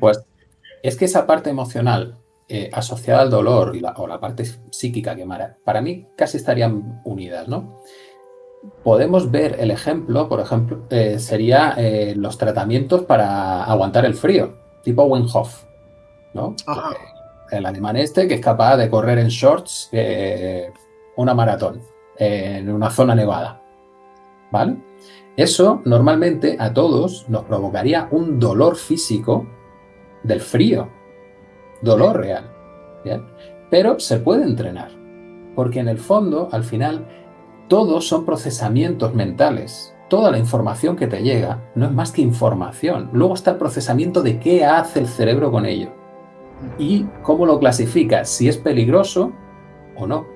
Pues es que esa parte emocional eh, asociada al dolor y la, o la parte psíquica que para mí casi estarían unidas, ¿no? Podemos ver el ejemplo, por ejemplo, eh, sería eh, los tratamientos para aguantar el frío, tipo Wim Hof, ¿no? El alemán este que es capaz de correr en shorts una maratón en una zona nevada, ¿vale? Eso normalmente a todos nos provocaría un dolor físico del frío, dolor real. Pero se puede entrenar, porque en el fondo, al final, todos son procesamientos mentales. Toda la información que te llega no es más que información. Luego está el procesamiento de qué hace el cerebro con ello y cómo lo clasifica, si es peligroso o no.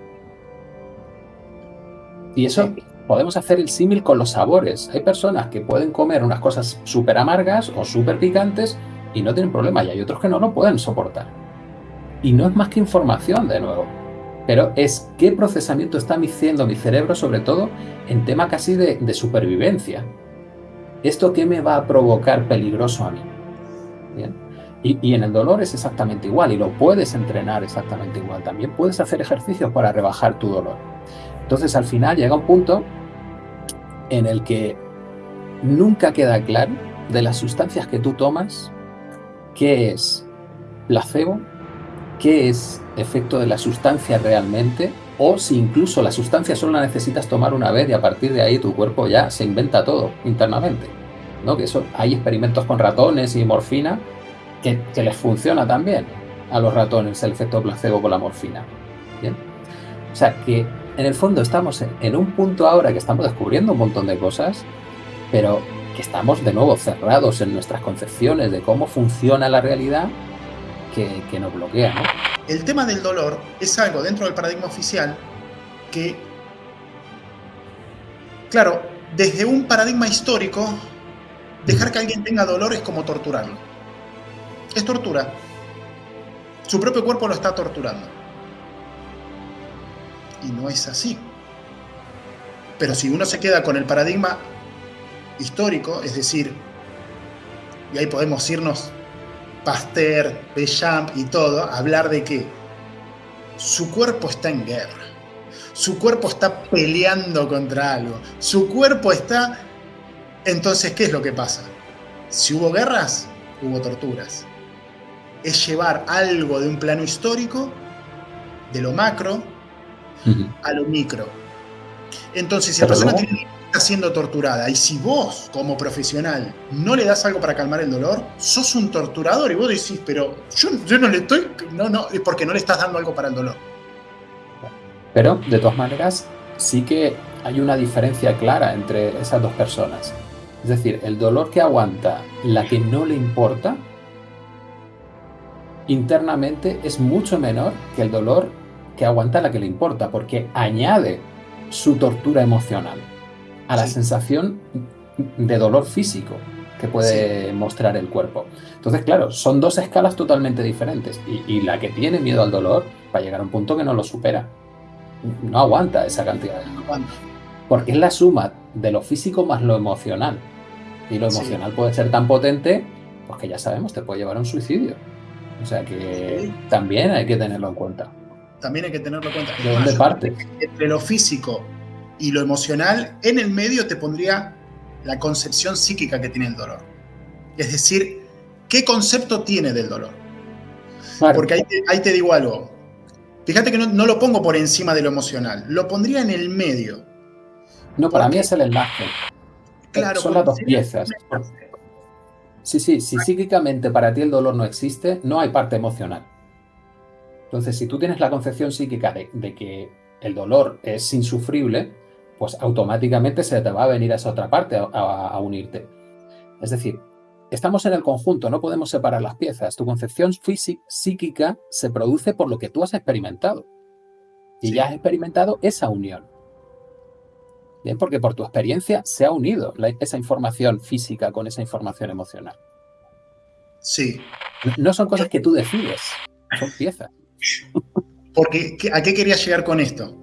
Y eso podemos hacer el símil con los sabores. Hay personas que pueden comer unas cosas súper amargas o súper picantes y no tienen problema, y hay otros que no lo pueden soportar. Y no es más que información, de nuevo. Pero es qué procesamiento está haciendo mi cerebro, sobre todo en tema casi de, supervivencia. ¿Esto qué me va a provocar peligroso a mí? Y, y, en el dolor es exactamente igual y lo puedes entrenar exactamente igual. También puedes hacer ejercicios para rebajar tu dolor. Entonces al final llega un punto en el que nunca queda claro de las sustancias que tú tomas qué es placebo, qué es efecto de la sustancia realmente, o si incluso la sustancia solo la necesitas tomar una vez y a partir de ahí tu cuerpo ya se inventa todo internamente. ¿no? Que eso, hay experimentos con ratones y morfina que, les funciona también a los ratones el efecto placebo con la morfina. O sea que en el fondo estamos en un punto ahora que estamos descubriendo un montón de cosas, pero que estamos de nuevo cerrados en nuestras concepciones de cómo funciona la realidad que, nos bloquea. El tema del dolor es algo dentro del paradigma oficial que, claro, desde un paradigma histórico, dejar que alguien tenga dolor es como torturarlo. Es tortura. Su propio cuerpo lo está torturando y no es así. Pero si uno se queda con el paradigma histórico, es decir, y ahí podemos irnos Pasteur, Bechamp y todo, hablar de que su cuerpo está en guerra, su cuerpo está peleando contra algo, su cuerpo está... Entonces, ¿qué es lo que pasa? Si hubo guerras, hubo torturas. Es llevar algo de un plano histórico, de lo macro, a lo micro. Entonces, si la persona está siendo torturada y si vos, como profesional, no le das algo para calmar el dolor, sos un torturador y vos decís, pero yo, yo no le estoy, no, no, es porque no le estás dando algo para el dolor. Pero, de todas maneras, sí que hay una diferencia clara entre esas dos personas. Es decir, el dolor que aguanta la que no le importa, internamente es mucho menor que el dolor que aguanta la que le importa, porque añade su tortura emocional a la sensación de dolor físico que puede mostrar el cuerpo. Entonces, claro, son dos escalas totalmente diferentes y, la que tiene miedo al dolor va a llegar a un punto que no lo supera. No aguanta esa cantidad de dolor. Porque es la suma de lo físico más lo emocional. Y lo emocional puede ser tan potente, pues que ya sabemos, te puede llevar a un suicidio. O sea que también hay que tenerlo en cuenta también hay que tenerlo en cuenta. ¿De dónde parte? Entre lo físico y lo emocional, en el medio te pondría la concepción psíquica que tiene el dolor. Es decir, ¿qué concepto tiene del dolor? Porque ahí te, digo algo. Fíjate que no, lo pongo por encima de lo emocional, lo pondría en el medio. No, para mí es el enlace. Claro, Son las dos piezas. Sí, sí, si psíquicamente para ti el dolor no existe, no hay parte emocional. Entonces, si tú tienes la concepción psíquica de, que el dolor es insufrible, pues automáticamente se te va a venir a esa otra parte a, unirte. Es decir, estamos en el conjunto, no podemos separar las piezas. Tu concepción psíquica se produce por lo que tú has experimentado. Y ya has experimentado esa unión. Bien, porque por tu experiencia se ha unido esa información física con esa información emocional. Sí. No son cosas que tú decides, son piezas. Porque, ¿a qué quería llegar con esto?